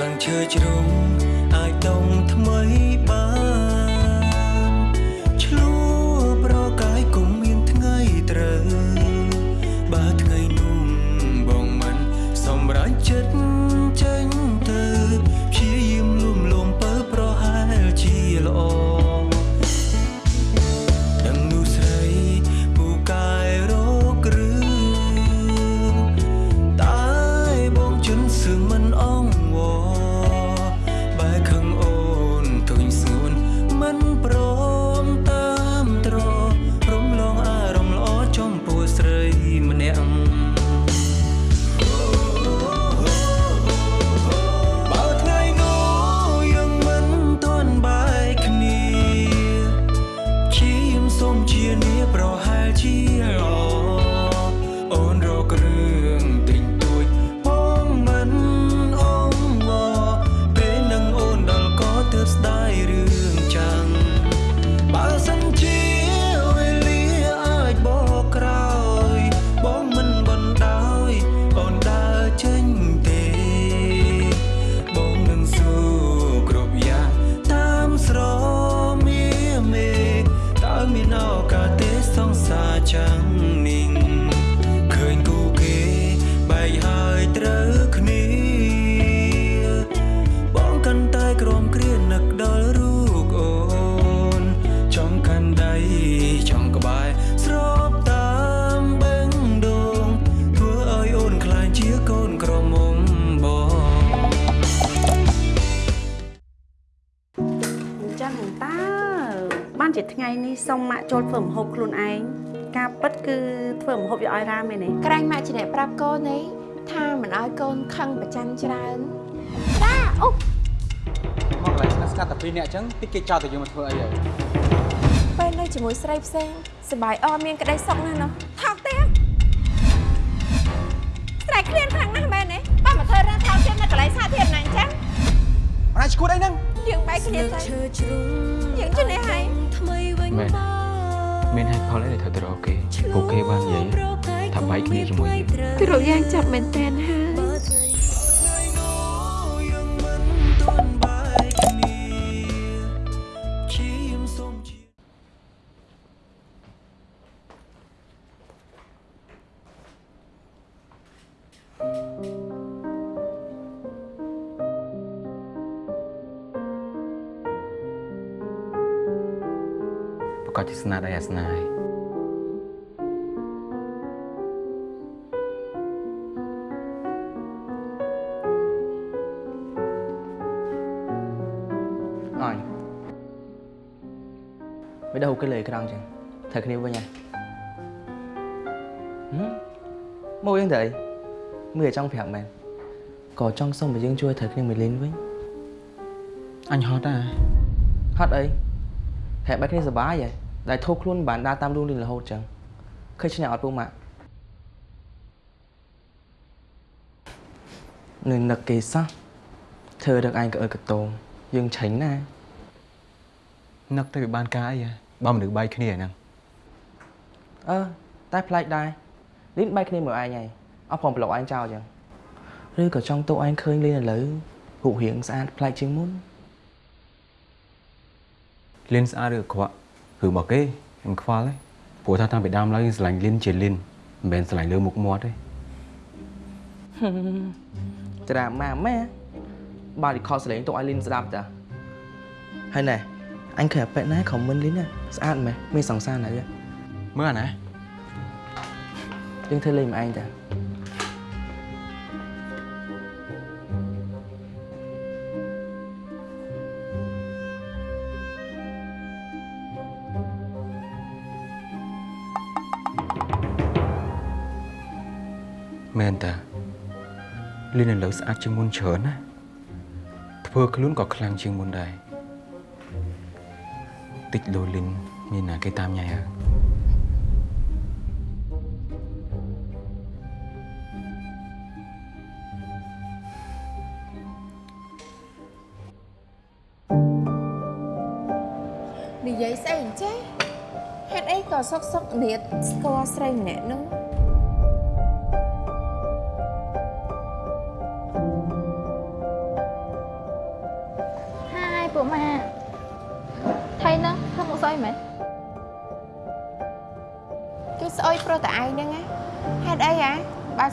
ស្លឹងឈើជ្រុំអាចដុំថ្មីបាន ចូលធ្វើម្ហូបខ្លួនឯងការពិតគឺធ្វើម្ហូបយកឲ្យរ៉ាមែនទេក្រែងម៉ាក់ជាអ្នកប្រាប់កូននេះថាមិនឲ្យកូនខឹងប្រច័ណ្ឌច្រើនមកកន្លែងស្ងាត់ស្ងាត់តែពីរនាក់អញ្ចឹងតិចគេចោលតែយើងមកធ្វើអីហើយពេលនៅជាមួយស្រីផ្សេងសប្បាយអត់មានក្តីសុខណាស់ណោះថោកទៀតស្រែកឃ្លានខ្លាំងណាស់មែនទេបើមកធ្វើរឿងថោកទៀតនៅកន្លែងសាធារណៈអញ្ចឹងអរណាឈួតអីហ្នឹងយើងបែកគ្នាទៅយើងជាអ្នកហើយមែន មានហេតុផលអីដែលត្រូវទៅរកគេពួកគេបាននិយាយថាបែកគ្នាជាមួយយើងគឺរកយ៉ាងចាប់មែនតើហើយ សជាស្នាដៃអាសនាហើយអញមិន đâu cái lời cái đằng ចឹង thật គ្នាវិញហ៎ហឹមមកយ៉ាងទៅមើលចង់ប្រាប់មែនក៏ចង់សុំឲ្យយើងជួយត្រូវគ្នាមួយលេងវិញអញហត់ដែរហត់អីហេតុបែបគ្នាសុបាយហ៎ ដែលធូរខ្លួនមិនបានដើរតាមលួងលេងរហូតចឹងឃើញឈ្នះអត់ពូម៉ាក់នឹងនឹកគេសោះធ្វើរឹកឯងក៏អើកតោងយើងឆេញណានឹកទៅវាបានការអីហ៎បើមនុស្សបែកគ្នាហ្នឹងអឺតែប្លែកដែរលីនបែកគ្នាមើលឯងហើយអត់ព្រមប្លុកឯងចោលចឹងឬក៏ចង់តោឯងឃើញលីនឥឡូវរូបរាងស្អាតប្លែកជាងមុនលៀនស្អាតឬអាក្រក់ គឺរបស់គេខ្ញុំខ្វល់ទេព្រោះថាតាំងពីដើមឡើយស្រឡាញ់លៀនជាលៀនមិនមែនស្រឡាញ់លើមុខមាត់ទេច្រាម៉ាម៉ែបាទរីខសលេងតោឲ្យលីនស្ដាប់តាហើយណែអញឃើញអាប៉ែណាខមមិនលីនណាស្អាតម៉ែមានសង្សារណាស់មើលអាណាយើងធ្វើលេងម្អែងតា លៀនឥឡូវស្អាតជាងមុនច្រើនណាធ្វើខ្លួនក៏ខ្លាំងជាងមុនដែរតិចលូលីនមានណាគេតាមញ៉ៃហើយនិយាយស្អីអញ្ចេះហេតុអីក៏សុកសុកនៀតស្គាល់ស្រីម្នាក់នោះ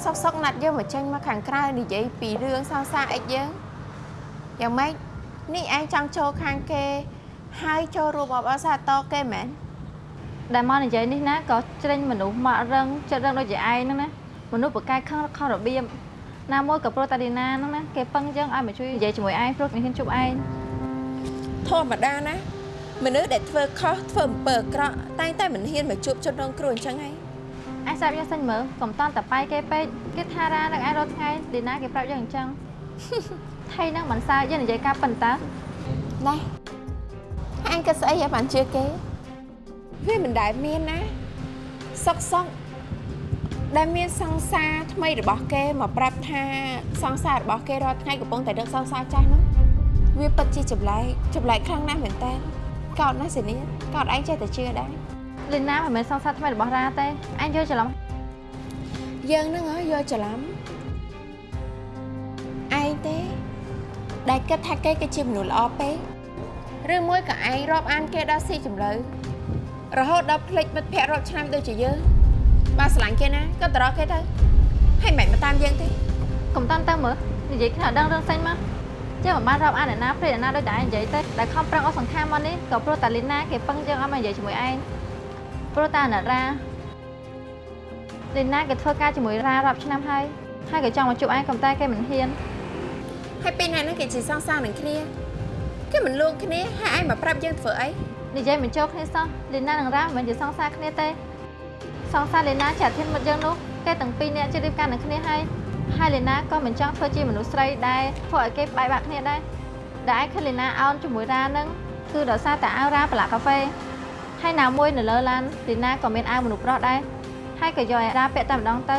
សុកសុកណាត់យើងមកចេញមកខាងក្រៅនិយាយពីរឿងសង្សារអិចយើងយ៉ាងម៉េចនេះឯងចង់ចូលខាងគេហើយចូលរួមអបអរសាទរគេមែនដែលមកនិយាយនេះណាក៏ជ្រិញមនុស្សមករឹងចិត្តរឹងដូចជាឯងហ្នឹងណាមនុស្សប្រកែកខឹងខុសរបៀបណាមួយក៏ប្រុសតាឌីណាហ្នឹងណាគេពឹងយើងឲ្យមកជួយនិយាយជាមួយឯងព្រោះគេហ៊ានជួបឯងធម្មតាណាមនុស្សដែលធ្វើខុសធ្វើអំពើអាក្រក់តែងតែមិនហ៊ានមកជួបជនរងគ្រោះអញ្ចឹងឯង ឯងស្រាប់យើងសិនមើលកុំតន់តប៉ៃគេពេកគេថារ៉ានឹងឯងរាល់ថ្ងៃឌីណាគេប្រាប់យើងអញ្ចឹងថៃហ្នឹងមិនសើយើងនិយាយការប៉ុន្តែណែអញក៏ស្អីឲ្យបានជឿគេវាមិនដែលមានណាសុកសុកដែលមានសង្សារថ្មីរបស់គេមកប្រាប់ថាសង្សាររបស់គេរាល់ថ្ងៃកំពុងតែដឹកសង្សារចាស់នោះវាពិតជាចម្លែកចម្លែកខ្លាំងណាស់មែនតើកោតណាស់សេនីកោតឯងចេះតែជឿដែរ លីណាមិនមែនសង្សារថ្មីរបស់រ៉ាទេអញយល់ច្រឡំយើងហ្នឹងហ៎យកច្រឡំឯងទេ ដែលគិតថាគេគឺជាមនុស្សល្អពេកឬមួយក៏ឯងរាប់អានគេដល់ស៊ីជម្រៅរហូតដល់ភ្លេចមិត្តភ័ក្តិរាប់ឆ្នាំដូចជាយើងបើស្រឡាញ់គេណាក៏ទៅរកគេទៅហើយមិនមកតាមយើងទេកុំតន់ទៅមើលនិយាយគ្នាអត់ដឹងរឿងផ្សេងមកចេះមិនបានរាប់អានអ្នកណាព្រេអ្នកណាដូចតែឯងនិយាយទៅដែលខំប្រឹងអស់សង្ខារមកនេះក៏ព្រោះតាលីណាគេពឹងយើងឲ្យមកនិយាយជាមួយឯង ព្រោះតាអាណិតរ៉ាលីណាគេធ្វើការជាមួយរ៉ារាប់ឆ្នាំហើយហើយក៏ចង់មកជួបឯងក៏តែគេមិនហ៊ានហើយពេលណាហ្នឹងគេជាសងសារនឹងគ្នាគេមិនលួងគ្នាហើយឯងមកប្រាប់យើងធ្វើអីនិយាយមិនចូលគ្នាសោះលីណានិងរ៉ាមិនជាសង្សារគ្នាទេសង្សារលីណាជាធានមិត្តយើងនោះគេទាំងពីរនាក់ជិះរៀបការនឹងគ្នាហើយហើយលីណាក៏មិនចង់ធ្វើជាមនុស្សស្រីដែលធ្វើឲ្យគេបែកបាក់គ្នាដែរដែលឯងឃើញលីណាអោនជាមួយរ៉ានឹងគឺដោយសារតែអាវរ៉ាប្រឡាក់កាហ្វេ ហើយណាមួយនៅលើឡានលីណាក៏មានអាវមនុស្សប្រុសដែរហើយក៏យកឲ្យរ៉ាពាក់តែម្ដងទៅ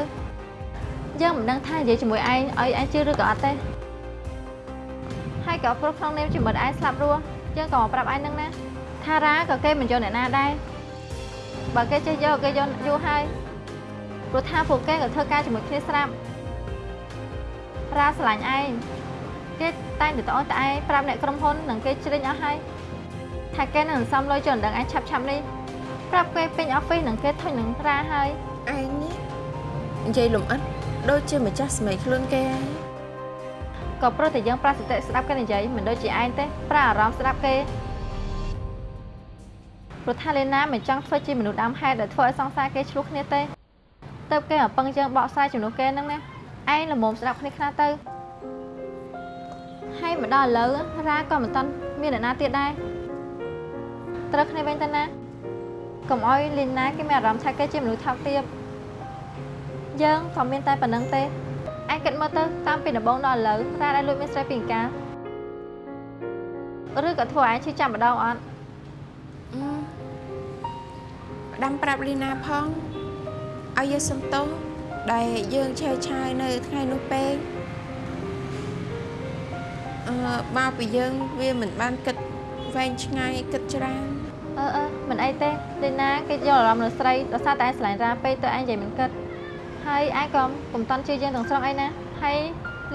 យើងមិនដឹងថានិយាយជាមួយឯងឲ្យឯងជឿឬក៏អត់ទេហើយក៏ព្រោះក្នុងនាមជាមិត្តឯងស្លាប់រស់យើងក៏មកប្រាប់ឯងនឹងណាថារ៉ាក៏គេមិនយកអ្នកណាដែរបើគេចេះយកគេយកយូរហើយព្រោះថាពួកគេក៏ធ្វើការជាមួយគ្នាស្រាប់រ៉ាស្រឡាញ់ឯងគេតែងតែតអូនតែឯងប្រាប់អ្នកក្រុមហ៊ុននិងគេជ្រិញអស់ហើយ ថាគេនឹងសំលុយចុះដឹងឯងឆាប់ឆាប់នេះប្រាប់គេពេញអอฟហ្វិសនិងគេធុញនឹងរ៉ាហើយឯងនេះនិយាយលំអិតដូចជាម្ចាស់ស្មីខ្លួនគេហើយក៏ព្រោះតែយើងប្រាសតិស្ដាប់គេនិយាយមិនដូចជាឯងទេប្រាអារម្មណ៍ស្ដាប់គេព្រោះថាលេណាមិនចង់ធ្វើជាមនុស្សដើមហេតុដែលធ្វើឲ្យសង្សារគេឆ្លោះគ្នាទេទៅគេមកពឹងយើងបកស្រាយជំនួសគេហ្នឹងណាឯងល្មមស្ដាប់គ្នាខ្លះទៅហើយមកដល់ឥឡូវរ៉ាក៏មិនតាន់មានអ្នកណាទៀតដែរ ត្រូវគ្នាវិញទៅណាកុំឲ្យលីណាគេមានអារម្មណ៍ថាគេជាមនុស្សថោកទាបយើងក៏មានតែប៉ុណ្្នឹងទេឯងគិតមើលទៅតាមពីដំបូងដល់ឥឡូវរ៉ាដែលលួចមានស្រីពីអង្ការឬក៏ធ្វើឲ្យឯងឈឺចាំម្ដងអត់អឺផ្ដាំប្រាប់លីណាផងឲ្យយើងសុំទោសដែលយើងឆេវឆាយនៅថ្ងៃនោះពេកអឺមកពីយើងវាមិនបានគិតវែងឆ្ងាយគិតច្រើន អឺអឺមិនអីទេលេណាគេយកអារម្មណ៍លើស្រីដោយសារតែឯងឆ្លាញ់រ៉ាពេកទៅឯងនិយាយមិនគិតហើយឯងក៏កុំតន់ជឿយើងទាំងស្រុងអីណាហើយ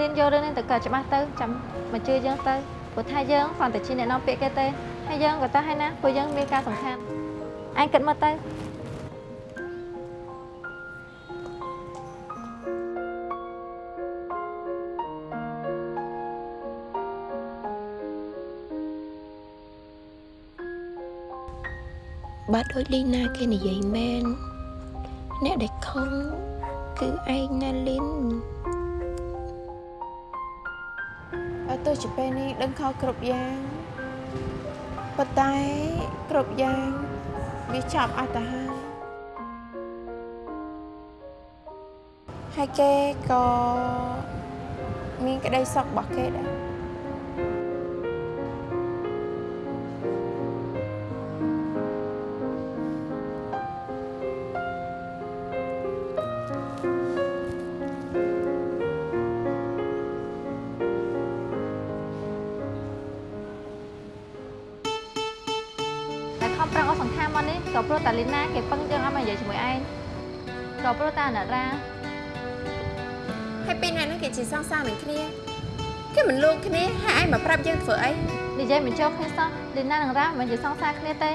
លៀនយករឿងនេះទៅកើតច្បាស់ទៅចាំមកជឿយើងទៅព្រោះថាយើងគ្រាន់តែជាអ្នកនាំពាក្យគេទេហើយយើងក៏ទៅហើយណាព្រោះយើងមានការសំខាន់ឯងគិតមើលទៅ បើដូចលីណាគេនិយាយមែនអ្នកដែលខំគឺឯងណាលីនអត់ទៅជាពេលនេះដឹងខុសគ្រប់យ៉ាងប៉ុន្តែគ្រប់យ៉ាងវាចាប់អត់ទៅហើយហើយគេក៏មានក្តីសុខរបស់គេដែរ មកនេះក៏ព្រោះតែលីណាគេពឹងយើងឲ្យមកនិយាយជាមួយឯងក៏ព្រោះតែអាណិតរ៉ាហើយពេលណាហ្នឹងគេជាសង្សារនឹងគ្នាគេមិនលួងគ្នាហើយឯងមកប្រាប់យើងធ្វើអីនិយាយមិនចូលគ្នាសោះលីណានិងរ៉ាមិនជាសង្សារគ្នាទេ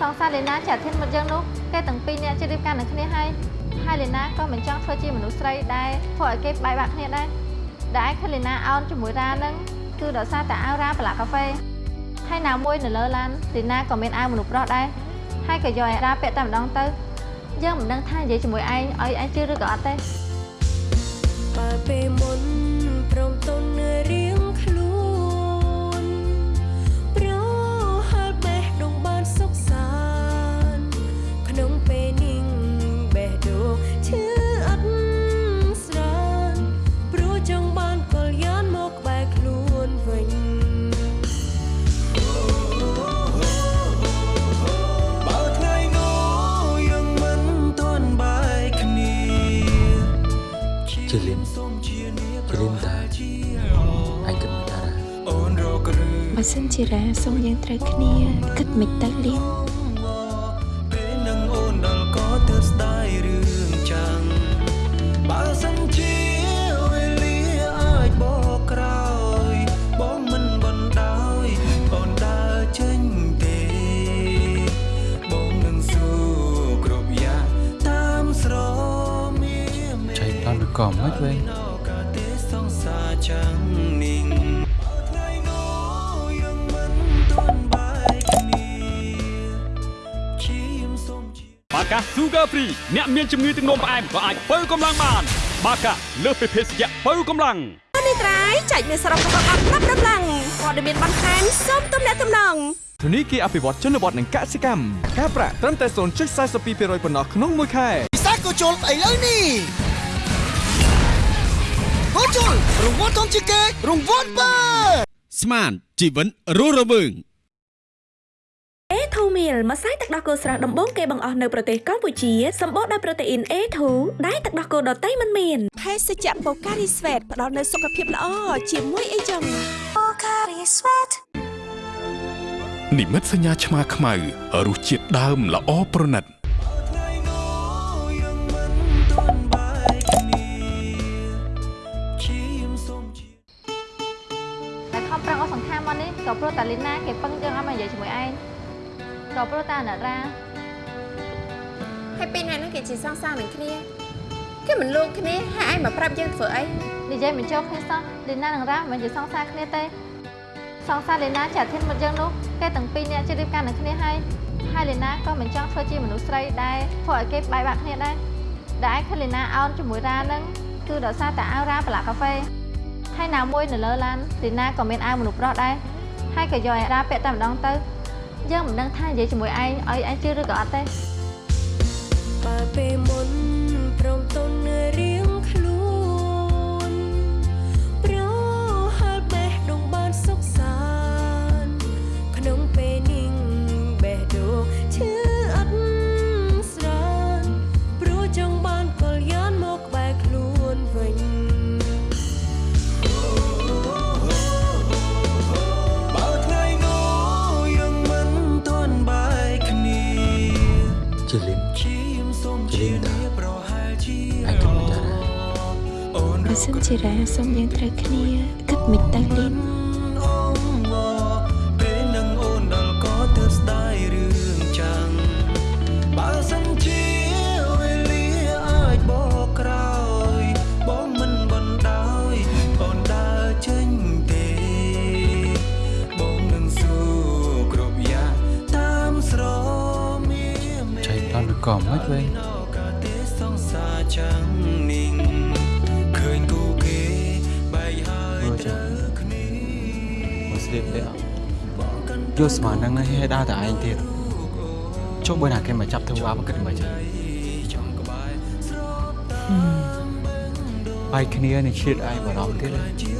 សង្សារលីណាជាអាធិនមកយ៉ាងនោះគេទាំងពីរនាក់ជិះរៀបការនឹងគ្នាហើយហើយលីណាក៏មិនចង់ធ្វើជាមនុស្សស្រីដែរធ្វើឲ្យគេបែកបាក់គ្នាដែរដែលឯងឃើញលីណាអោនជាមួយរ៉ានឹងគឺដោយសារតែអាវរ៉ាប្រឡាក់កាហ្វេ ហើយណាមួយនៅលើឡានលីណាក៏មានអាវមនុស្សប្រុសដែរហើយក៏យកឲ្យរ៉ាពាក់តែម្ដងទៅយើងមិនដឹងថានិយាយជាមួយឯងឲ្យឯងជឿឬក៏អត់ទេបើពេលមុនព្រមទុនរៀងខ្លួន ជាលីនសូមជានាជាលីនតាឯងគិតមិនថារ៉ាអូនរកឬបើសិនជារ៉ាសុំយើងត្រូវគ្នាគិតមិនទៅលៀន ក៏មិនវិញនៅកាទេសងសាចាំងនិងថ្ងៃនោះយើងមិនទាន់បែកគ្នាជាមសូមជាបាកា Sugar Free អ្នកមានជំងឺទឹកនោមផ្អែមក៏អាចបើកម្លាំងបាន បាកាលើសពីភេសជ្ជៈបើកម្លាំងនេះត្រៃចែកមានសរុបរបស់អត់ប្រាប់ដំឡើងព័ត៌មានបន្ថែមសូមទំនាក់ទំនងធនីគារអភិវឌ្ឍជនបទនិងកសិកម្មការប្រាក់ត្រឹមតែ0.42%ប៉ុណ្ណោះក្នុងមួយខែពិសេសក៏ជុលស្អីលើនេះ ហូជុលរង្វាន់ធំជាងគេរង្វាន់បើស្មានជីវិតរស់រវើង A2 meal ម្សៅទឹកដោះគោស្រស់ដំបូងគេបង្អស់នៅប្រទេសកម្ពុជាសម្បូរដោយប្រូតេអ៊ីន A2 ដែលទឹកដោះគោដតៃមិនមានភេសជ្ជៈបូការីស្វេតផ្ដល់នូវសុខភាពល្អជាមួយអីចឹងបូការីស្វេតនិមិត្តសញ្ញាឆ្មាខ្មៅរសជាតិដើមល្អប្រណិត ក៏ព្រោះតាអាណិតរ៉ាហើយពេលណាហ្នឹងគេជាសង្សារនឹងគ្នាគេមិនលួងគ្នាហើយឯងមកប្រាប់យើងធ្វើអីនិយាយមិនចប់គ្នាសោះលីណានិងរ៉ាមិនជាសង្សារគ្នាទេសង្សារលីណាជាអាធិនមកយ៉ាងនោះគេទាំងពីរនាក់ជិះរៀបការនឹងគ្នាហើយហើយលីណាក៏មិនចង់ធ្វើជាមនុស្សស្រីដែរធ្វើឲ្យគេបែកបាក់គ្នាដែរដែលឯងឃើញលីណាអោនជាមួយរ៉ានឹងគឺដោយសារតែអាវរ៉ាប្រឡាក់កាហ្វេហើយណាមួយនៅលើឡានលីណាក៏មានអាវមនុស្សប្រុសដែរហើយក៏យកឲ្យរ៉ាពាក់តែម្ដងទៅ យើងមិនដឹងថានិយាយជាមួយឯងឲ្យឯងជឿឬក៏អត់ទេបើពេលមុនព្រមទុន សិនជារ៉ាសុំយើងត្រូវគ្នាគិតមិនទៅលៀនអូពេលនឹងអូនដល់ក៏ទើបស្ដាយរឿងចាំងបើសិនជាវេលាអាចបកក្រោយបងមិនបណ្ដោយអូនដើរចេញទេបងនឹងស៊ូគ្រប់យ៉ាងតាមស្រមៀមចៃប្លន់ឬក៏មិនវិញ យកស្មាននឹងឲ្យដើរតែឯងទៀតចុះបើណាគេមកចាប់ធ្វើបាបគិតមិនចឹងចង់ក្បែរស្របតាមបែកគ្នានេះឈៀតឯងបារម្ភទៀត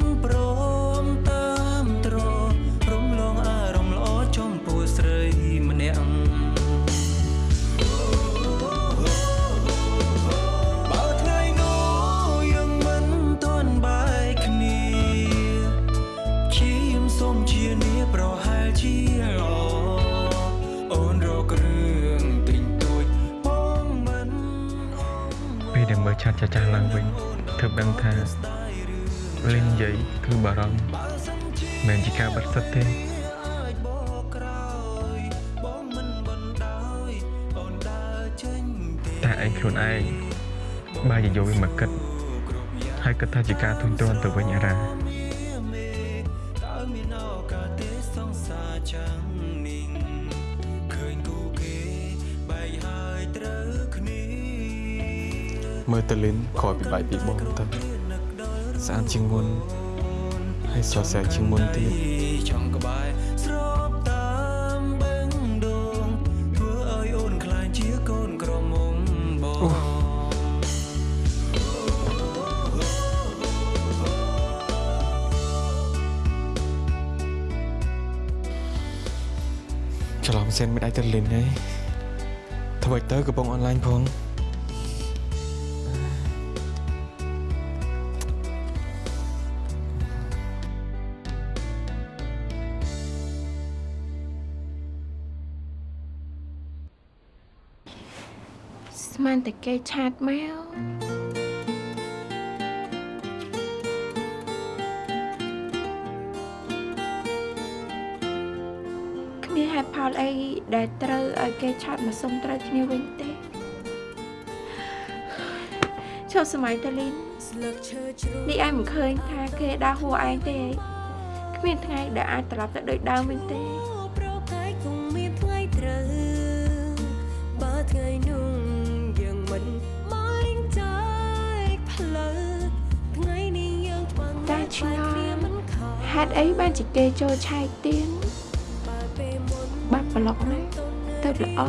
មិនប្រ យាយវាមកគិតហើយគិតថាជាការទុញទ្រាន់ទៅវិញអារ៉ាតើមានឱកាសទេសង្សារចាំងនេះឃើញគូគេបែកហើយត្រូវគ្នាមើលទៅលិនក្រោយពីបាយពីបងទៅស្អាតជាងមុនហើយស្រស់ស្អាតជាងមុនទៀតចង់ក្បែរ រឡំសិនមិនអាចទៅលិនទេធ្វើឲ្យទៅកំពុងអនឡាញផងស្មានតែគេឆាតមក លអីដែលត្រូវឲ្យគេឆាតមកសុំត្រូវគ្នាវិញទេជប់សម័យតាលីនស្លឹកឈើជ្រុះនេះឯងមិនឃើញថាគេដើរហួរឯងទេគ្មានថ្ងៃដែលអាចត្រឡប់ទៅដូចដើមវិញទេប្រកាយគង់មានថ្ងៃត្រូវបើថ្ងៃនោះយើងមិនមកចាយផ្លូវថ្ងៃនេះយើងបាំងតែឆ្ងល់គ្នាមិនខំហេតុអីបានជាគេចូលឆែកទៀន ឡប់ណាទៅល្អ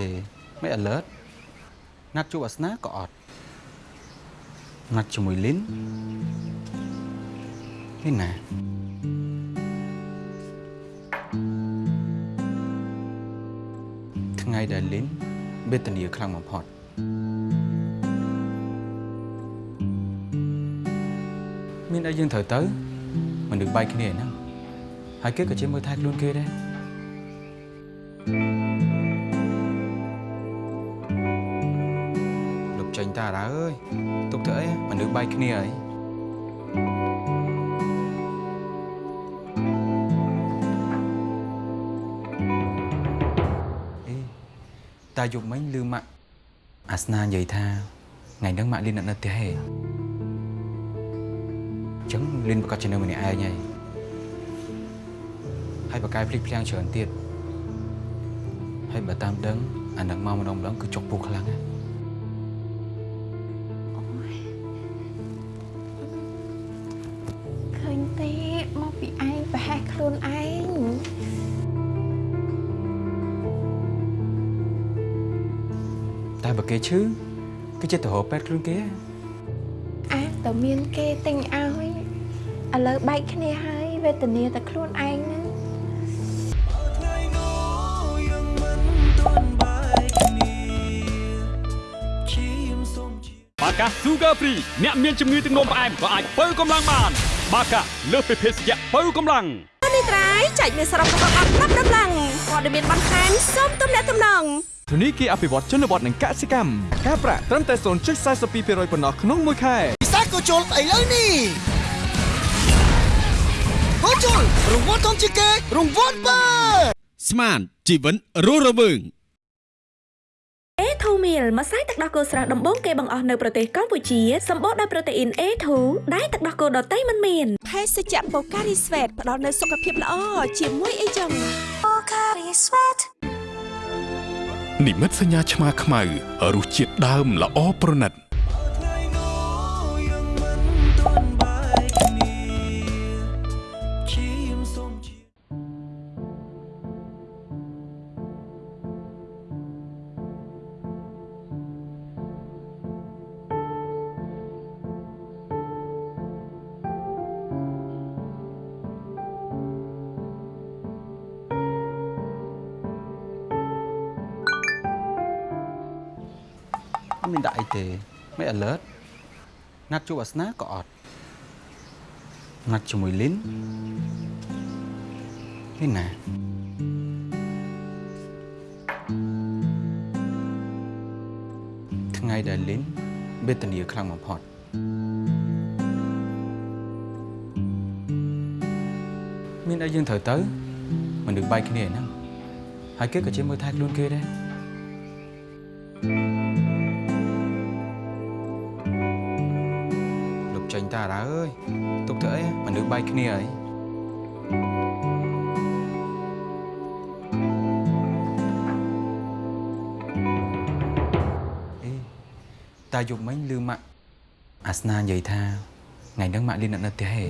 ទេមិន alert ណាត់ជួបអាសនាក៏អត់ណាត់ជាមួយលីននេះណាថ្ងៃដែលលីនវេទនាខ្លាំងបំផុតមានអីយើងត្រូវទៅមនុស្សបែកគ្នាហ្នឹងហើយគេក៏ជាមើលថែខ្លួនគេដែរ ទុកធ្វើអីមនុស្សបែកគ្នាអីអេតាយប់មិញឮម៉ាក់អាសនានិយាយថាថ្ងៃហ្នឹងម៉ាក់លីនអត់នៅផ្ទះទេអញ្ចឹងលីនប្រកាសជានៅម្នាក់ឯងហើយហើយបកកាយភ្លេចភ្លាំងច្រើនទៀតហើយបើតាមដឹងអានឹងមកម្ដងម្ដងគឺចុកពោះខ្លាំងណាស់ តែបើគេឈឺគឺចិត្តទៅរកពេទ្យខ្លួនគេអាតើមានគេទិញឲ្យឥឡូវបែកគ្នាហើយវេទនាតែខ្លួនឯងហ្នឹងថ្ងៃនោះយើងមិនទាន់បែកគ្នាឈាមសូមជាបាកា Sugar Free អ្នកមានជំងឺទឹកនោមផ្អែមក៏អាចបើកម្លាំងបាន បាកាលើសពីភេសជ្ជៈបើកម្លាំងនេះត្រៃចែកមានសរុបរបស់អត់ប្រាប់ដំឡើងព័ត៌មានបន្ថែមសូមទំនាក់ទំនង ធនីគារអភិវឌ្ឍជនបទនិងកសិកម្មការប្រាក់ត្រឹមតែ0.42%ប៉ុណ្ណោះក្នុងមួយខែពិសាកូជុលស្អីលើនេះកូជុលរង្វាន់ធំជាងគេរង្វាន់បើស្មានជីវិតរស់រវើង A2 meal ម្សៅទឹកដោះគោស្រស់ដំបូងគេបង្អស់នៅប្រទេសកម្ពុជាសម្បូរដោយប្រូតេអ៊ីន A2 ដែលទឹកដោះគោដតៃមិនមានភេសជ្ជៈ Pocari Sweat ផ្ដល់នូវសុខភាពល្អជាមួយអីចឹង Pocari Sweat និមិត្តសញ្ញាឆ្មាខ្មៅរសជាតិដើមល្អប្រណិត ណាត់ជួបអាសនាក៏អត់ណាត់ជាមួយលីនលីនណាថ្ងៃដែលលីនវេទនាខ្លាំងបំផុតមានអីយើងត្រូវទៅមនុស្សបែកគ្នាហ្នឹងហើយគេក៏ជាមើលថែខ្លួនគេដែរ គ្នាអីអេតាយប់មិញឮម៉ាក់អាសនានិយាយថាថ្ងៃហ្នឹងម៉ាក់លីនអត់នៅផ្ទះទេអ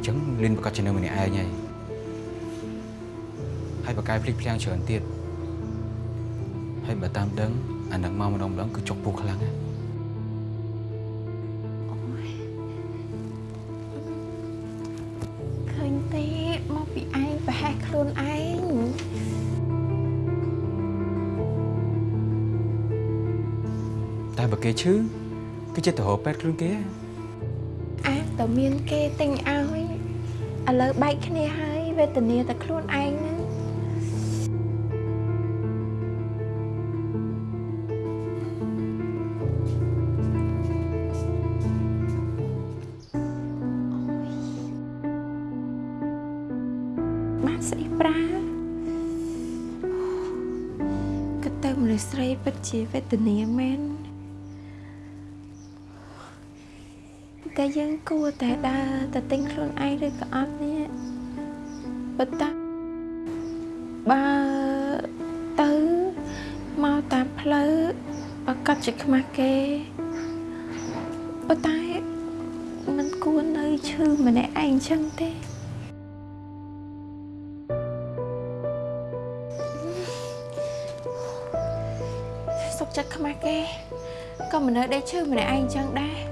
ញ្ចឹងលីនប្រកាសជានៅម្នាក់ឯងហើយហើយបកកាយភ្លេចភ្លាំងច្រើនទៀតហើយបើតាមដឹងអានឹងមកម្ដងម្ដងគឺចុកពោះខ្លាំងណាស់ ចិត្តទៅរកពេទ្យខ្លួនគេអាតើមានគេទិញឲ្យឥឡូវបែកគ្នាហើយវេទនាតែខ្លួនឯងហ្នឹងបានស្អីប្រាគិតទៅមនុស្សស្រីពិតជាវេទនាមែន តែយើងគួរតែដើរទៅទិញខ្លួនឯងឬក៏អត់នេះប៉ុន្តែបើទៅមកតាមផ្លូវប្រកាសជាខ្មាស់គេប៉ុន្តែมันគួរនៅឈឺម្នាក់ឯងចឹងទេសុកចិត្តខ្មាស់គេក៏មិននៅដេកឈឺម្នាក់ឯងចឹងដែរ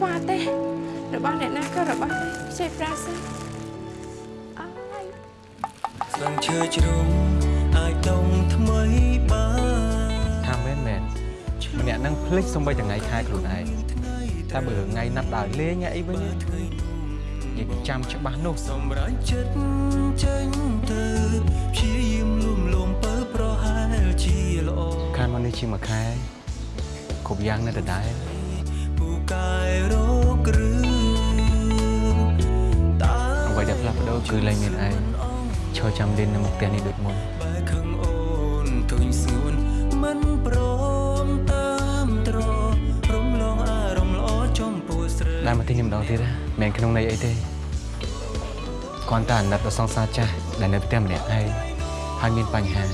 ខ្វល់ទេរបស់អ្នកណាក៏របស់ដែរខ្ចីប្រាសិនស្លឹងឈើជ្រុំអាចដុំថ្មីបានថាមែនមែនម្នាក់នឹងភ្លេចសំបីថ្ងៃខែខ្លួនឯងតែបើថ្ងៃណាត់ដើរលេងអីវិញនិយាយចាំច្បាស់នោះសម្រាប់ចិត្តចេញទៅព្យាយាមលួមលំពើប្រហែលជាល្អខានមកនេះជាមួយខែគ្រប់យ៉ាងនៅដដែលពូ កាយរកឬតាអ្វីដែលផ្លាស់ប្ដូរគឺលែងមានឯងឈរចាំលេននៅមុខផ្ទះនេះដូចមុនបែកខឹងអូនធុញស្ងួនមិនព្រមតាមត្ររំលងអារម្មណ៍ល្អចំពោះស្រីដែលមកទីនេះម្ដងទៀតណាមិនក្នុងន័យអីទេគ្រាន់តែអាណិតដល់សង្សារចាស់ដែលនៅផ្ទះម្នាក់ឯងហើយមានបញ្ហា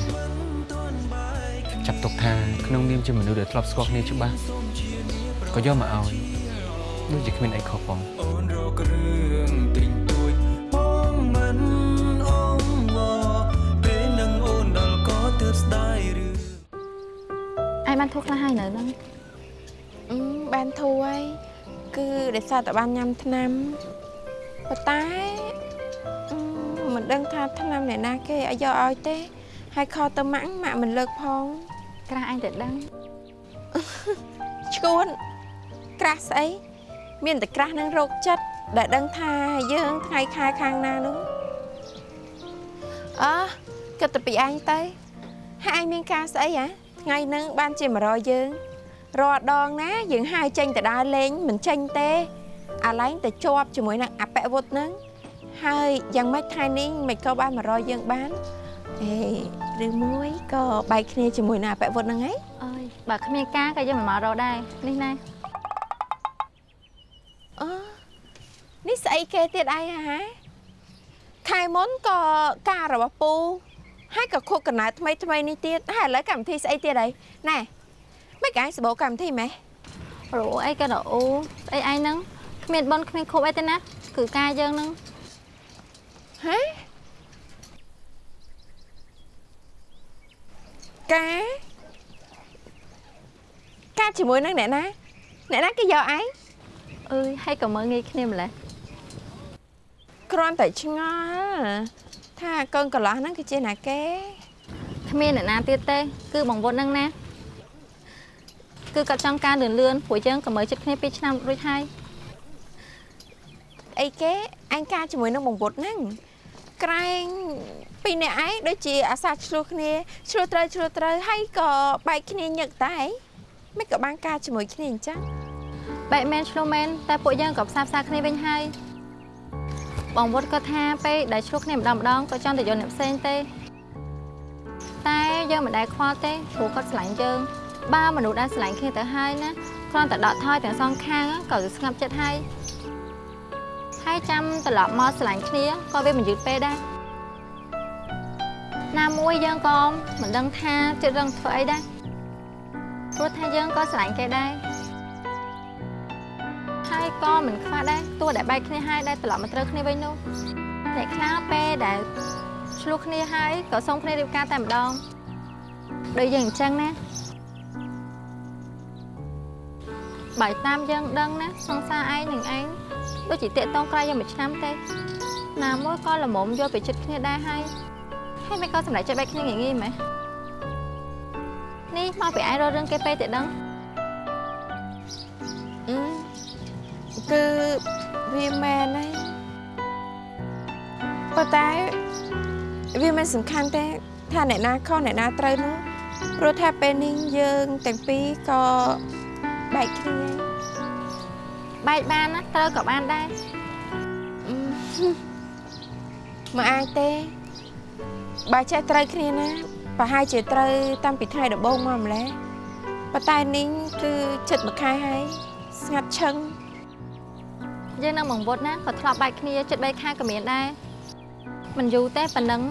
ចាប់ទុកថាក្នុងនាមជាមនុស្សដែលធ្លាប់ស្គាល់គ្នាច្បាស់ ក៏យកមកឲ្យដូចជាគ្មានអីខុសផងអូនរករឿងទិញទួយបងមិនអងវពេលនឹងអូនដល់ក៏ទើបស្ដាយឬឯងបានធូរខ្លះហើយនៅហ្នឹងអឺបានធូរហើយគឺដោយសារតែបានញ៉ាំថ្នាំប៉ុន្តែអឺមិនដឹងថាថ្នាំអ្នកណាគេឲ្យយកឲ្យទេ ហើយខទៅម៉ាក់ម៉ាក់មិនលើកផងក្រាស់ឯងតែដឹងឈួន ក្រាស់ស្អីមានតែក្រាស់នឹងរោគចិត្តដែលដឹងថាយើងថ្ងៃខែខាងណានោះអើគិតទៅពីឯងទៅហើយឯងមានការស្អីហ៎ថ្ងៃហ្នឹងបានជាមករកយើងរាល់ដងណាយើងហៅចេញទៅដើរលេងមិនចេញទេអាឡែងតែជាប់ជាមួយនឹងអពវុធហ្នឹងហើយយ៉ាងម៉េចថ្ងៃនេះមិនក៏បានមករកយើងបានអេឬមួយក៏បែកគ្នាជាមួយនឹងអពវុធហ្នឹងហីអើយបើគ្មានការក៏យើងមិនមករកដែរនេះណា អឺនេះស្អីគេទៀតឯងហ៎ខែមុនក៏ការរបស់ពូហើយក៏ខុសកំណើតថ្មីថ្មីនេះទៀតហើយឥឡូវកម្មវិធីស្អីទៀតអីណែមិនកាយសបោកម្មវិធីម៉េះរੂអីក៏រអ៊ូស្អីឯងហ្នឹងគ្មានបនគ្មានខូបអីទេណាគឺការយើងហ្នឹងហ៎ការការជាមួយនឹងអ្នកណាអ្នកណាគេយកឯង អើយហើយក៏មើលងាយគ្នាម្លេះគ្រាន់តែឆ្ងល់ថាកូនកន្លោះហ្នឹងគឺជាណាគេគ្មានអ្នកណាទៀតទេ គឺបងវុតហ្នឹងណាគឺគាត់ចង់ការលឿនលឿនព្រោះយើងក៏មើលចិត្តគ្នា2ឆ្នាំរួចហើយអីគេអញការជាមួយនឹងបងពុតហ្នឹងក្រែងពីរអ្នកឯងដូចជាអាសាឆ្លោះគ្នាឆ្លោះត្រូវឆ្លោះត្រូវហើយក៏បែកគ្នាញឹកតែមិនក៏បានការជាមួយគ្នាអញ្ចឹង បែកមែនឆ្លោះមែនតែពួកយើងក៏ផ្សារផ្សារគ្នាវិញហើយបងវុតក៏ថាពេលដែលឆ្លោះគ្នាម្ដងម្ដងក៏ចង់ទៅយកអ្នកផ្សេងទេតែយើងមិនដែលខ្វល់ទេព្រោះគាត់ស្រឡាញ់យើងបើមនុស្សដែលស្រឡាញ់គ្នាទៅហើយណាគ្រាន់តែដកថយទាំងសងខាងក៏ស្ងប់ចិត្តហើយហើយចាំត្រឡប់មកស្រឡាញ់គ្នាក៏វាមិនយឺតពេកដែរណាមួយយើងក៏មិនដឹងថាចិត្តរឹងធ្វើអីដែរព្រោះថាយើងក៏ស្រឡាញ់គេដែរ ហើយក៏មិនខ្វះដែរទោះដែលបែកគ្នាហើយដែលត្រឡប់មកត្រូវគ្នាវិញនោះអ្នកខ្លះពេលដែលឆ្លោះគ្នាហើយក៏សុំគ្នារៀបការតែម្ដងដូចយើងអញ្ចឹងណាបើតាមយើងដឹងណាសង្សារឯងនឹងឯងដូចជាតាកតងក្រៅយើងមួយឆ្នាំទេណាមួយក៏ល្មមយកទៅចិត្តគ្នាដែរហើយហើយមិនក៏សម្រេចចិត្តបែកគ្នាងាយងាយម៉េះនេះមកពីឯងរករឿងគេពេកតែដឹងអឺ គឺវាមែនហើយប៉ុន្តែវាមិនសំខាន់ទេថាអ្នកណាខុសអ្នកណាត្រូវនោះព្រោះថាពេលនេះយើងទាំងពីរក៏បែកគ្នាបែកបានណាត្រូវក៏បានដែរអឺមិនអាចទេបើចេះត្រូវគ្នាណាប្រហែលជាត្រូវតាំងពីថ្ងៃដំបូងមកម្ល៉េះប៉ុន្តែនេះគឺចិត្តមួយខែហើយស្ងាត់ឈឹង យើងនឹងបង្វត់ណាក៏ធ្លាប់បែកគ្នាចិត្ត3ខែក៏មានដែរមិនយូរទេប៉ុណ្ណឹង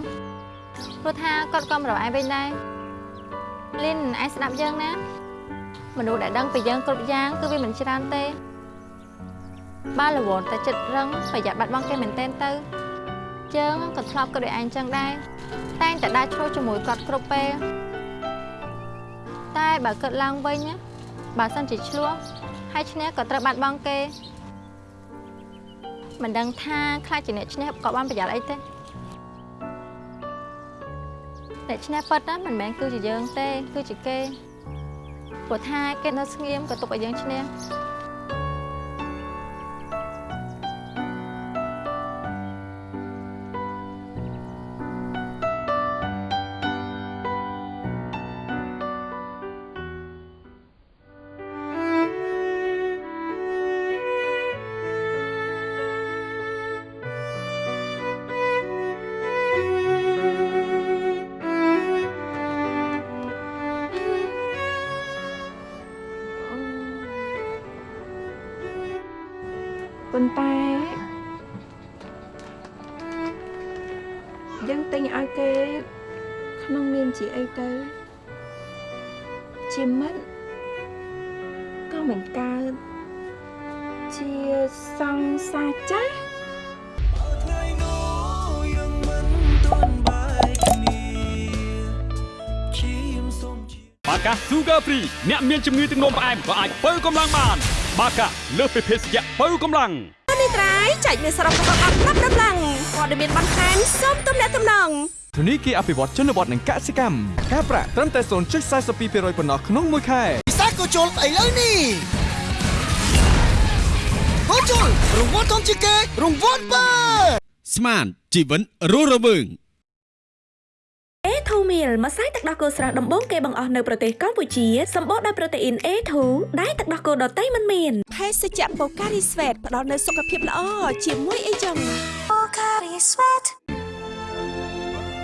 ព្រោះថាគាត់ក៏មករកឯងវិញដែរលីនឯងស្ដាប់យើងណាមនុស្សដែលដឹងពីយើងគ្រប់យ៉ាងគឺវាមិនច្រើនទេបើរវល់តែចិត្តរឹងប្រយ័ត្នបាត់បង់គេមែនទែនទៅយើងក៏ធ្លាប់ក៏ដូចឯងចឹងដែរតែងតែដើរឆ្លោះជាមួយគាត់គ្រប់ពេលតែបើគិតឡើងវិញណាបើសិនជាឆ្លោះហើយឈ្នះក៏ត្រូវបាត់បង់គេ មិនដឹងថាខ្លាចជាអ្នកឈ្នះក៏បានប្រយ័ត្នអីទេអ្នកឈ្នះប៉ិតណាមិនមែនគឺជាយើងទេ គឺជាគេព្រោះថាគេនៅស្ងៀមក៏ទុកឲ្យយើងឈ្នះ ប៉ុន្តែយើងទិញឲ្យគេក្នុងនាមជាអីទៅជាមិត្តក៏មិនកើតជាសង្សារចាស់បាកា Sugar Free អ្នកមានជំងឺទឹកនោមផ្អែមក៏អាចបើកម្លាំងបាន បាកាលើសពីភេសជ្ជៈបើកម្លាំងនេះត្រៃចែកមានសរុបរបស់អត់ប្រាប់ដំឡើងព័ត៌មានបន្ថែមសូមទំនាក់ទំនងធនីគារអភិវឌ្ឍជនបទនិងកសិកម្មការប្រាក់ត្រឹមតែ0.42%ប៉ុណ្ណោះក្នុងមួយខែពិសាក៏ជុលឥឡូវនេះហូជុលរង្វាន់ធំជាងគេរង្វាន់បើស្មានជីវិនរស់រវើង A2 meal ម្សៅទឹកដោះគោស្រស់ដំបូងគេបង្អស់នៅប្រទេសកម្ពុជាសម្បូរដោយប្រូតេអ៊ីន A2 ដែលទឹកដោះគោដតៃមិនមានភេសជ្ជៈ Pocari Sweat ផ្ដល់នូវសុខភាពល្អជាមួយអីចឹង Pocari Sweat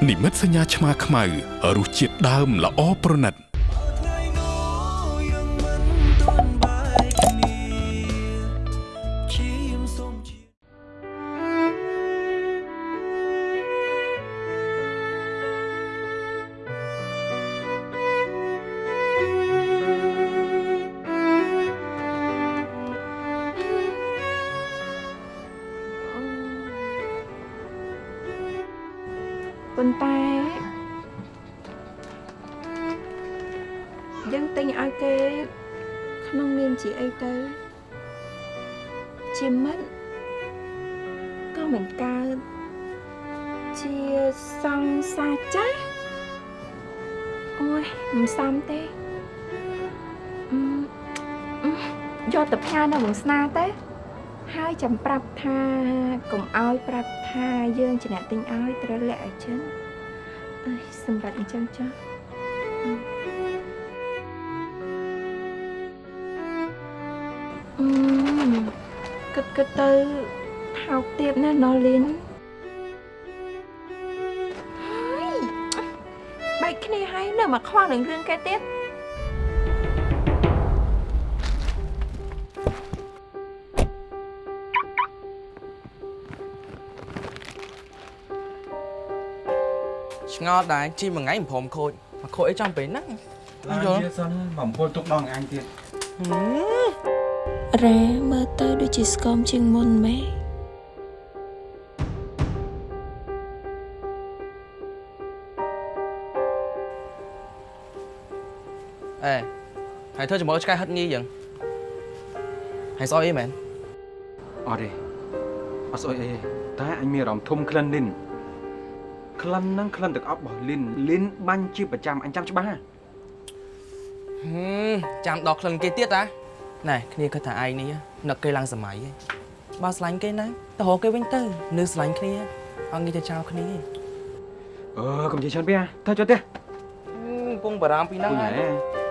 និមិត្តសញ្ញាឆ្មាខ្មៅរសជាតិដើមល្អប្រណិត ប៉ុន្តែយើងទិញឲ្យគេក្នុងនាមជាអីទៅជាមិត្តក៏មិនកើតជាសង្សារចាស់អូយមិនសមទេអឺអឺយកទៅផ្ញើនៅក្នុងស្នាទេហើយចាំប្រាប់ថាកុំឲ្យប្រាប់ ថាយើងជាអ្នកទិញឲ្យត្រូវលាក់ឲ្យចិនអើយសម្រាប់អញ្ចឹងចាស់អឺគិតគិតទៅថោកទៀបណាស់ណូលីនហើយបែកគ្នាហើយនៅមកខ្វល់នឹងរឿងគេទៀត ឆ្ងល់ដែរជីមួយថ្ងៃមិនព្រមខូចមកខូចអីចំពេលហ្នឹងឡើងជាសិនបំពុលទុកដល់អញទៀតរ៉ែមើលទៅដូចជាស្គមជាងមុនម៉េះអេហើយធ្វើជាមួយឆ្កែហិតញីយ៉ាងហើយស្អុយអីមែនអត់ទេអត់ស្អុយអីទេតែអញមានអារម្មណ៍ធំក្លិនលីន ក្លិនហ្នឹងក្លិនទឹកអប់របស់លីនលីនបាញ់ជាប្រចាំអញចាំច្បាស់ណាហឹមចាំដល់ក្លិនគេទៀតតាណែគ្នាគិតថាឯងនេះនឹកគេឡើងសម័យឯងបើស្រឡាញ់គេណាទៅរកគេវិញទៅនៅស្រឡាញ់គ្នាអត់ងាយទៅចោលគ្នាទេអឺកុំនិយាយច្រើនពេកទៅចុះទេកំពុងបារម្ភពីហ្នឹងពុញហើយ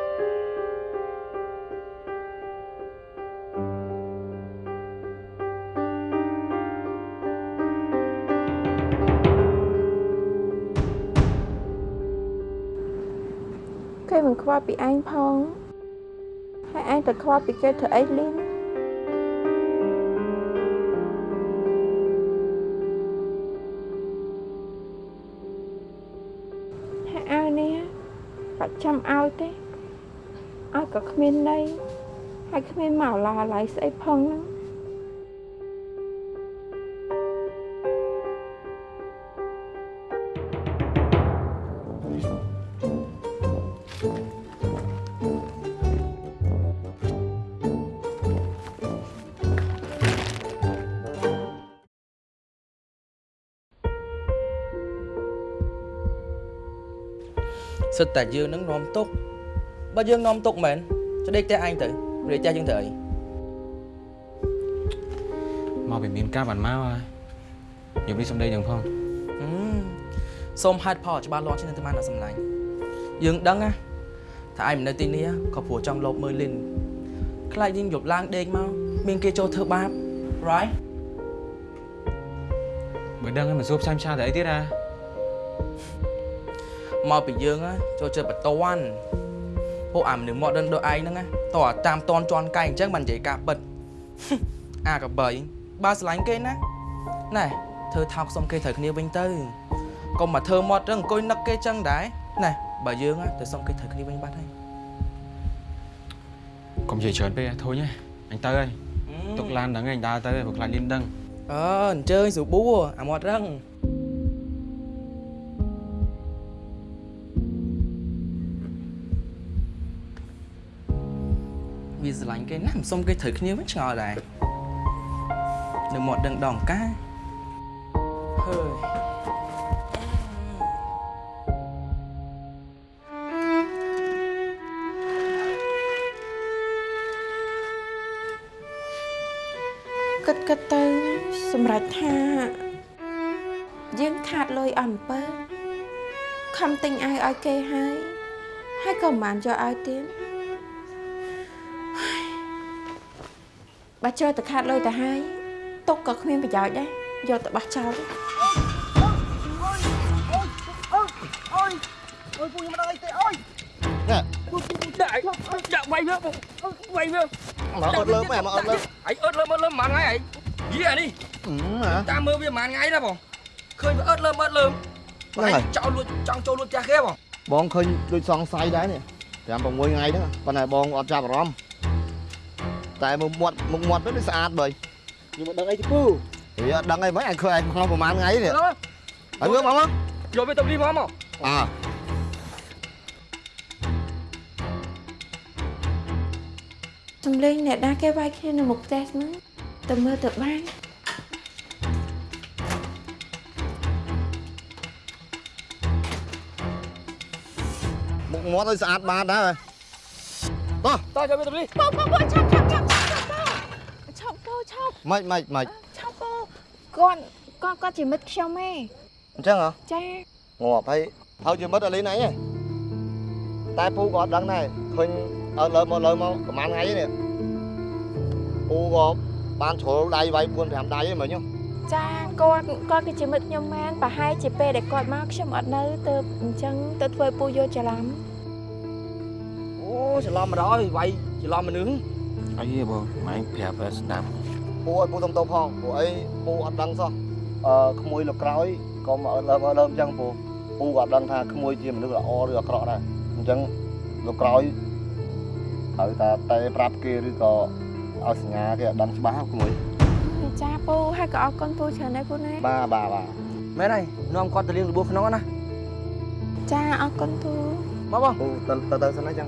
ល់ពីឯងផងហើយឯងទៅខ្វល់ពីគេធ្វើអីលីនហើយអានេះបាច់ចាំឲ្យទេឲ្យក៏គ្មានន័យហើយគ្មានមកឡាឡៃស្អីផងហ្នឹង សិតតែយើងនឹងនាំទុកបើយើងនាំទុកមែនចដេកតែអញទៅរៀបចាស់យើងទៅអីមកពីមានការបានមកហើយខ្ញុំនេះសំដីនឹងផងហឹមសូមហេតុផលច្បាស់លាស់ជាងទៅបានអ្នកសម្លាញ់យើងដឹងណាថាឯងមិននៅទីនេះក៏ព្រោះចង់លបមើលលីនខ្លាចយើងយប់ឡើងដេកមកមានគេចូលធ្វើបាប right បើដឹងហើយមិនសួរផ្សាយផ្សាយទៅអីទៀតហ่า មកពីយើងណាចូលចិត្តបតន់ពួកអាមនុស្សមកដឹងដូចឯងហ្នឹងណាតោះតាមតនជន់កែអញ្ចឹងបាននិយាយការពិតអាកបីបើស្រឡាញ់គេណាណែធ្វើថោកសុំគេត្រូវគ្នាវិញទៅកុំមកធ្វើមាត់រឹងអង្គុយនឹកគេចឹងដែរណែបើយើងណាទៅសុំគេត្រូវគ្នាវិញបាត់ហើយកុំនិយាយច្រើនពេកធុញហ៎អញទៅហើយទុកឡានហ្នឹងឯងដើរទៅហើយព្រោះខ្លាចលីនដឹងអើអញ្ជើញស្រួលបួអាមាត់រឹង វាស្រឡាញ់គេណាមិនសុំគេត្រូវគ្នាវិញឆ្ងល់ដែរនៅមាត់ដឹងដងកាហើយគិតគិតទៅសម្រាប់ថា យើងខាតលុយអំពើខំទិញអាវឲ្យគេហើយហើយក៏មិនបានយកឲ្យទៀត បើចូលទៅខាតលុយទៅហើយទុកក៏គ្មានប្រយោជន៍ដែរយកទៅបោះចោលទៅអូយអូយពូខ្ញុំមិនដឹងអីទេអូយណែដាក់ដាក់វាយវាវាយវាមកអត់លើមមកអត់លើមអីអត់លើមើលលើប៉ុន្មានថ្ងៃអីយីអានេះតាមមើលវាប៉ុន្មានថ្ងៃណាបងឃើញវាអត់លើអត់លើហ្នឹងហើយចោលលួចចង់ចូលលួចផ្ទះគេបងបងឃើញដូចសង្ស័យដែរនេះ5 6ថ្ងៃហ្នឹងប៉ុន្តែបងអត់ចាប់អារម្មណ៍ តែមុខមាត់មុខមាត់ទៅស្អាតបើខ្ញុំមិនដឹងអីទេពូវាអត់ដឹងអីមិនអញឃើញឯងក្នុងប្រហែលថ្ងៃនេះហើយមើលមកមកយកវាទៅលីមកមកអើសំលេងអ្នកណាគេវាយគ្នានៅមុខផ្ទះហ្នឹងទៅមើលទៅបានមុខមាត់ឲ្យស្អាតបានដែរ តោះតោះយកវាទៅលីពូពូពូឆាប់ឆាប់ឆាប់ឆាប់ឆាប់ពូឆាប់ម៉េចម៉េចម៉េចឆាប់ពូគាត់គាត់គាត់ជាមិត្តខ្ញុំឯងអញ្ចឹងហ៎ចាងាប់ហើយហើយជាមិត្តអលីនអញឯងតែពូក៏អត់ដឹងដែរឃើញអើលើមកលើមកប្រហែលថ្ងៃនេះពូក៏បានជ្រុលដៃវាយ4 5ដៃហ្នឹងមើលញោមចាគាត់គាត់គឺជាមិត្តខ្ញុំមែនប្រហែលជាពេលដែលគាត់មកខ្ញុំអត់នៅទៅអញ្ចឹងទៅធ្វើឲ្យពូយល់ច្រឡំអូ ច្រឡំមកដល់វាយច្រឡំមនុស្សអីបងម៉ែប្រាប់ឲ្យស្ដាប់ពូឲ្យពូទំតោផងព្រោះអីពូអត់ដឹងសោះអឺក្មួយលោកក្រោយក៏មកលើមកលើអញ្ចឹងពូពូក៏អត់ដឹងថាក្មួយជាមនុស្សល្អឬអាក្រក់ដែរអញ្ចឹងលោកក្រោយត្រូវតែតែប្រាប់គេឬក៏ឲ្យសញ្ញាគេឲ្យដឹងច្បាស់ក្មួយចាពូហើយក៏អរគុណពូច្រើនដែរពូណាបាទបាទបាទមែនហើយនាំគាត់ទៅលៀងរបួសក្នុងណាចាអរគុណពូមកបងពូទៅទៅទៅសិនណាចឹង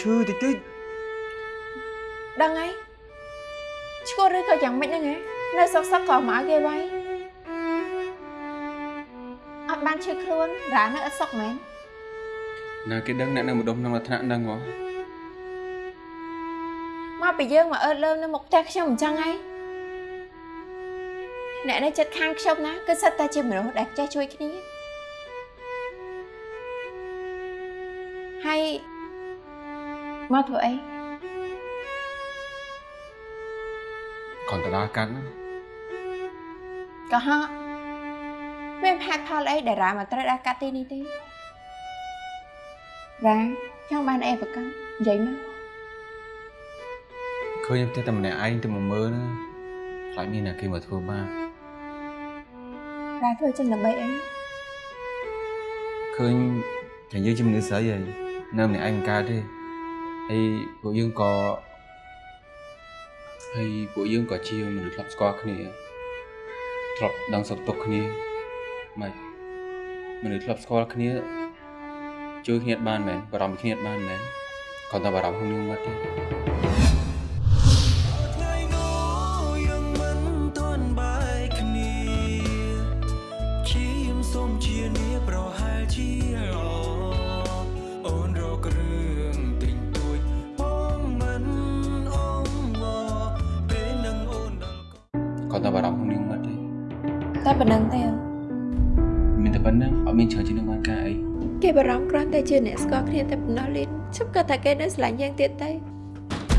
ឈឺតិចតិចដឹងហើយឈួតឬក៏យ៉ាងម៉េចហ្នឹងហ៎នៅសុកសុកក៏មកឲ្យគេវាយអត់បានឈឺខ្លួនរ៉ានៅអត់សុកមែនណាគេដឹងអ្នកនៅម្ដុំក្នុងលក្ខណៈហ្នឹងហ៎មកពីយើងមកអើតលើមនៅមុខផ្ទះខ្ញុំអញ្ចឹងហើយអ្នកនៅចិត្តខាងខ្ញុំណាគឺសិតតែជាមនុស្សដែលចេះជួយគ្នា មកធ្វើអីគាត់ទៅដល់កាត់ហ្នឹងក៏ហកមានហេតុផលអីដែលរ៉ាមកត្រូវដើរកាត់ទីនេះទេរ៉ាចង់បានអីប្រកាសនិយាយមកឃើញផ្ទះតែម្នាក់ឯងទៅមកមើលណាខ្លាចមានអ្នកគេមកធ្វើបាបរ៉ាធ្វើចឹងដើម្បីអីឃើញតែយើងជាមនុស្សស្រីហើយនៅម្នាក់ឯងមិនកើតទេ ហើយពួកយើងក៏ហើយពួកយើងក៏ជាមនុស្សធ្លាប់ស្គាល់គ្នាធ្លាប់ដឹងសុខទុក្ខគ្នាមិនមនុស្សធ្លាប់ស្គាល់គ្នាជួយគ្នាបានមែនបារម្ភគ្នាបានមែនគាត់តែបារម្ភខ្លួននឹងមកទេ គាត់តែបារម្ភខ្លួននឹងមកទេតែប៉ុណ្្នឹងទេមានតែប៉ុណ្្នឹងអត់មានច្រើនជាងនឹងបានការអីគេបារម្ភគ្រាន់តែជាអ្នកស្គាល់គ្នាតែប៉ុណ្ណោះលីនខ្ញុំគាត់ថាគេនៅស្រឡាញ់យើងទៀតទេ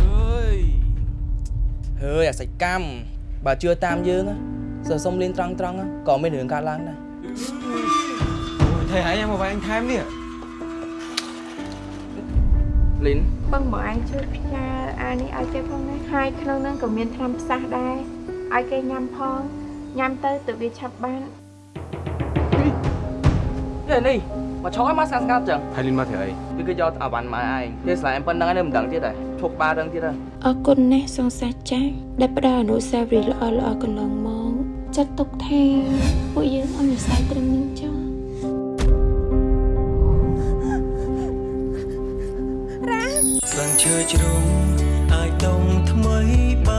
ហើយហើយអាសិចកម្មបើជឿតាមយើងណាសើសុំលៀនត្រង់ត្រង់ណាក៏មានរឿងកើតឡើងដែរថៃឯងមកវាយអញថែមនេះលីនបងមកអញជួយផ្ញើអានេះឲ្យគេផងណាហើយក្នុងហ្នឹងក៏មានថ្នាំផ្សះដែរ ឲ្យគេញ៉ាំផងញ៉ាំទៅទៅវាឆាប់បាននេះនេះមកឆោឲ្យមកស្ងាត់ស្ងាត់ចឹងហើយលីនមកធ្វើអីគឺគេយកអាវ៉ាន់មកឯងគេស្លែមប៉ុណ្ណឹងឯងមិនដឹងទៀតហ៎ឈប់បារឹងទៀតហ៎អរគុណណាស់សង្សាចាស់ដែលផ្ដល់អនុស្សាវរីយ៍ល្អល្អកន្លងមកចាត់ទុកថាពួកយើងអនុស្ស័យត្រឹមនេះចុះរ៉ាស្លឹងឈើជ្រុំអាចដុំថ្មីបាន